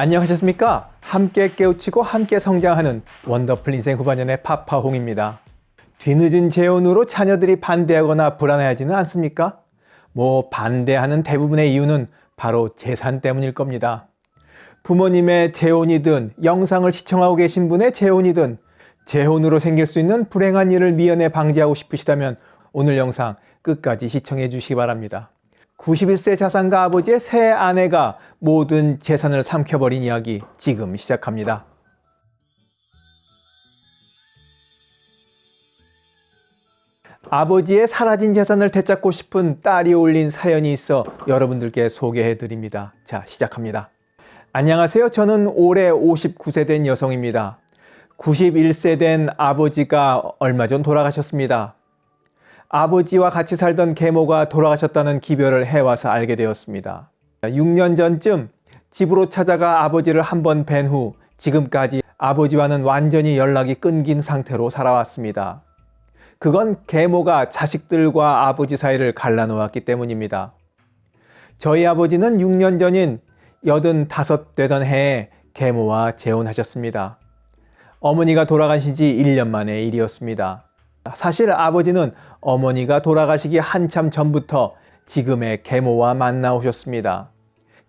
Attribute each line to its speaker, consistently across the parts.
Speaker 1: 안녕하셨습니까? 함께 깨우치고 함께 성장하는 원더풀 인생 후반년의 파파홍입니다. 뒤늦은 재혼으로 자녀들이 반대하거나 불안해하지는 않습니까? 뭐 반대하는 대부분의 이유는 바로 재산 때문일 겁니다. 부모님의 재혼이든 영상을 시청하고 계신 분의 재혼이든 재혼으로 생길 수 있는 불행한 일을 미연에 방지하고 싶으시다면 오늘 영상 끝까지 시청해 주시기 바랍니다. 91세 자산가 아버지의 새 아내가 모든 재산을 삼켜버린 이야기 지금 시작합니다. 아버지의 사라진 재산을 되찾고 싶은 딸이 올린 사연이 있어 여러분들께 소개해 드립니다. 자, 시작합니다. 안녕하세요. 저는 올해 59세 된 여성입니다. 91세 된 아버지가 얼마 전 돌아가셨습니다. 아버지와 같이 살던 계모가 돌아가셨다는 기별을 해와서 알게 되었습니다. 6년 전쯤 집으로 찾아가 아버지를 한 번 뵌 후 지금까지 아버지와는 완전히 연락이 끊긴 상태로 살아왔습니다. 그건 계모가 자식들과 아버지 사이를 갈라놓았기 때문입니다. 저희 아버지는 6년 전인 85 되던 해에 계모와 재혼하셨습니다. 어머니가 돌아가신 지 1년 만의 일이었습니다. 사실 아버지는 어머니가 돌아가시기 한참 전부터 지금의 계모와 만나 오셨습니다.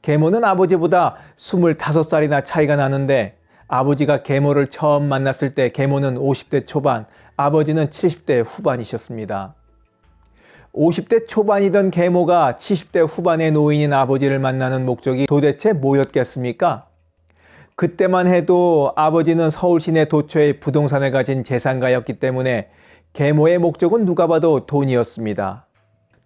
Speaker 1: 계모는 아버지보다 25살이나 차이가 나는데 아버지가 계모를 처음 만났을 때 계모는 50대 초반, 아버지는 70대 후반이셨습니다. 50대 초반이던 계모가 70대 후반의 노인인 아버지를 만나는 목적이 도대체 뭐였겠습니까? 그때만 해도 아버지는 서울 시내 도처에 부동산을 가진 재산가였기 때문에 계모의 목적은 누가 봐도 돈이었습니다.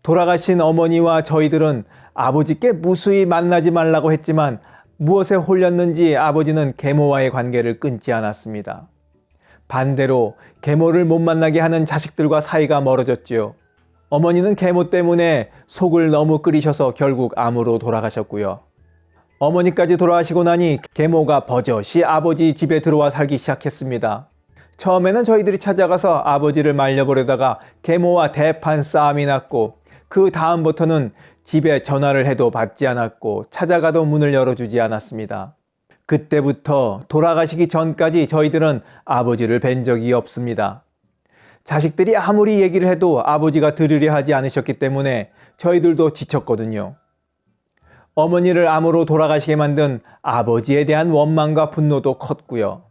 Speaker 1: 돌아가신 어머니와 저희들은 아버지께 무수히 만나지 말라고 했지만 무엇에 홀렸는지 아버지는 계모와의 관계를 끊지 않았습니다. 반대로 계모를 못 만나게 하는 자식들과 사이가 멀어졌지요. 어머니는 계모 때문에 속을 너무 끓이셔서 결국 암으로 돌아가셨고요. 어머니까지 돌아가시고 나니 계모가 버젓이 아버지 집에 들어와 살기 시작했습니다. 처음에는 저희들이 찾아가서 아버지를 말려보려다가 계모와 대판 싸움이 났고 그 다음부터는 집에 전화를 해도 받지 않았고 찾아가도 문을 열어주지 않았습니다. 그때부터 돌아가시기 전까지 저희들은 아버지를 뵌 적이 없습니다. 자식들이 아무리 얘기를 해도 아버지가 들으려 하지 않으셨기 때문에 저희들도 지쳤거든요. 어머니를 암으로 돌아가시게 만든 아버지에 대한 원망과 분노도 컸고요.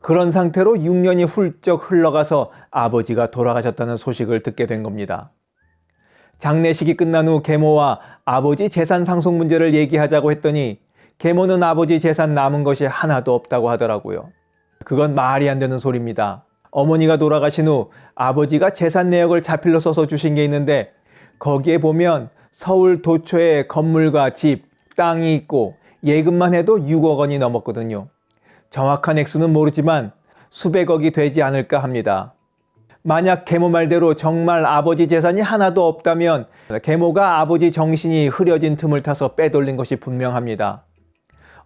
Speaker 1: 그런 상태로 6년이 훌쩍 흘러가서 아버지가 돌아가셨다는 소식을 듣게 된 겁니다. 장례식이 끝난 후 계모와 아버지 재산 상속 문제를 얘기하자고 했더니 계모는 아버지 재산 남은 것이 하나도 없다고 하더라고요. 그건 말이 안 되는 소리입니다. 어머니가 돌아가신 후 아버지가 재산 내역을 자필로 써서 주신 게 있는데 거기에 보면 서울 도초에 건물과 집, 땅이 있고 예금만 해도 6억 원이 넘었거든요. 정확한 액수는 모르지만 수백억이 되지 않을까 합니다. 만약 계모 말대로 정말 아버지 재산이 하나도 없다면 계모가 아버지 정신이 흐려진 틈을 타서 빼돌린 것이 분명합니다.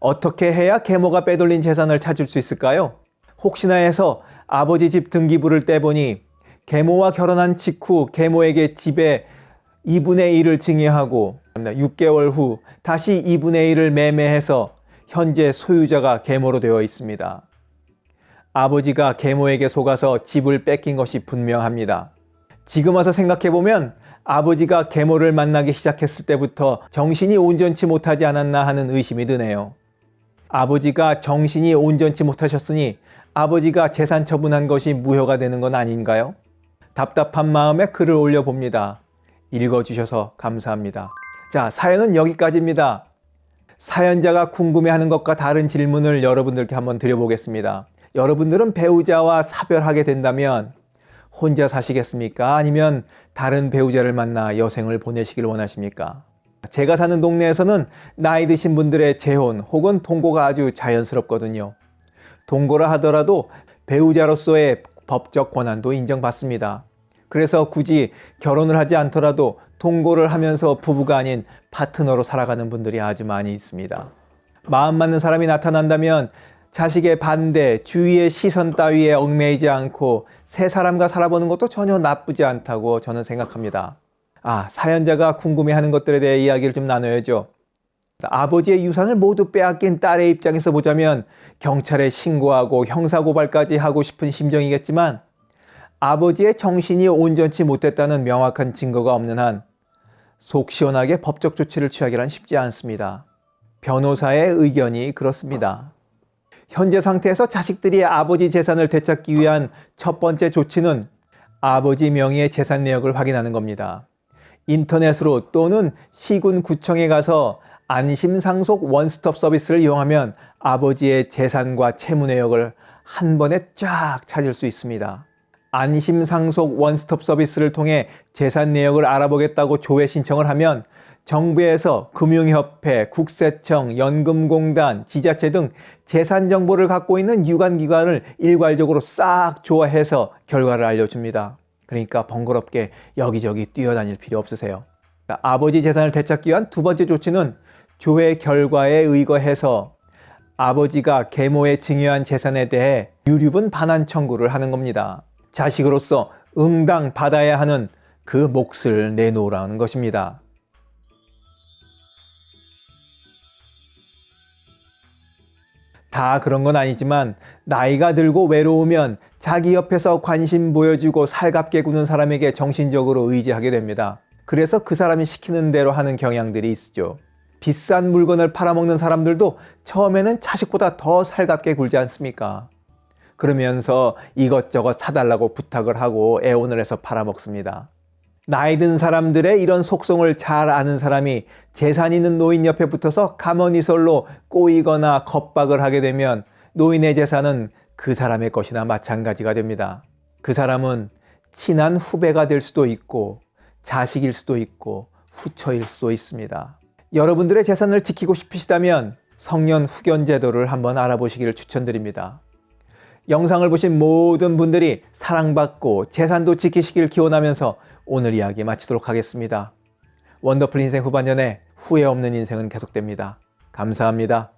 Speaker 1: 어떻게 해야 계모가 빼돌린 재산을 찾을 수 있을까요? 혹시나 해서 아버지 집 등기부를 떼보니 계모와 결혼한 직후 계모에게 집에 2분의 1을 증여하고 6개월 후 다시 2분의 1을 매매해서 현재 소유자가 계모로 되어 있습니다. 아버지가 계모에게 속아서 집을 뺏긴 것이 분명합니다. 지금 와서 생각해보면 아버지가 계모를 만나기 시작했을 때부터 정신이 온전치 못하지 않았나 하는 의심이 드네요. 아버지가 정신이 온전치 못하셨으니 아버지가 재산 처분한 것이 무효가 되는 건 아닌가요? 답답한 마음에 글을 올려봅니다. 읽어주셔서 감사합니다. 자, 사연은 여기까지입니다. 사연자가 궁금해하는 것과 다른 질문을 여러분들께 한번 드려보겠습니다. 여러분들은 배우자와 사별하게 된다면 혼자 사시겠습니까? 아니면 다른 배우자를 만나 여생을 보내시길 원하십니까? 제가 사는 동네에서는 나이 드신 분들의 재혼 혹은 동거가 아주 자연스럽거든요. 동거라 하더라도 배우자로서의 법적 권한도 인정받습니다. 그래서 굳이 결혼을 하지 않더라도 동거를 하면서 부부가 아닌 파트너로 살아가는 분들이 아주 많이 있습니다. 마음 맞는 사람이 나타난다면 자식의 반대, 주위의 시선 따위에 얽매이지 않고 새 사람과 살아보는 것도 전혀 나쁘지 않다고 저는 생각합니다. 아, 사연자가 궁금해하는 것들에 대해 이야기를 좀 나눠야죠. 아버지의 유산을 모두 빼앗긴 딸의 입장에서 보자면 경찰에 신고하고 형사고발까지 하고 싶은 심정이겠지만 아버지의 정신이 온전치 못했다는 명확한 증거가 없는 한 속 시원하게 법적 조치를 취하기란 쉽지 않습니다. 변호사의 의견이 그렇습니다. 현재 상태에서 자식들이 아버지 재산을 되찾기 위한 첫 번째 조치는 아버지 명의의 재산 내역을 확인하는 겁니다. 인터넷으로 또는 시군 구청에 가서 안심상속 원스톱 서비스를 이용하면 아버지의 재산과 채무 내역을 한 번에 쫙 찾을 수 있습니다. 안심상속 원스톱 서비스를 통해 재산 내역을 알아보겠다고 조회 신청을 하면 정부에서 금융협회, 국세청, 연금공단, 지자체 등 재산 정보를 갖고 있는 유관기관을 일괄적으로 싹 조회해서 결과를 알려줍니다. 그러니까 번거롭게 여기저기 뛰어다닐 필요 없으세요. 아버지 재산을 되찾기 위한 두 번째 조치는 조회 결과에 의거해서 아버지가 계모에 증여한 재산에 대해 유류분 반환 청구를 하는 겁니다. 자식으로서 응당 받아야 하는 그 몫을 내놓으라는 것입니다. 다 그런 건 아니지만 나이가 들고 외로우면 자기 옆에서 관심 보여주고 살갑게 구는 사람에게 정신적으로 의지하게 됩니다. 그래서 그 사람이 시키는 대로 하는 경향들이 있죠. 비싼 물건을 팔아먹는 사람들도 처음에는 자식보다 더 살갑게 굴지 않습니까? 그러면서 이것저것 사달라고 부탁을 하고 애원을 해서 팔아먹습니다. 나이 든 사람들의 이런 속성을 잘 아는 사람이 재산 있는 노인 옆에 붙어서 가머니설로 꼬이거나 겁박을 하게 되면 노인의 재산은 그 사람의 것이나 마찬가지가 됩니다. 그 사람은 친한 후배가 될 수도 있고 자식일 수도 있고 후처일 수도 있습니다. 여러분들의 재산을 지키고 싶으시다면 성년 후견 제도를 한번 알아보시기를 추천드립니다. 영상을 보신 모든 분들이 사랑받고 재산도 지키시길 기원하면서 오늘 이야기 마치도록 하겠습니다. 원더풀 인생 후반년에 후회 없는 인생은 계속됩니다. 감사합니다.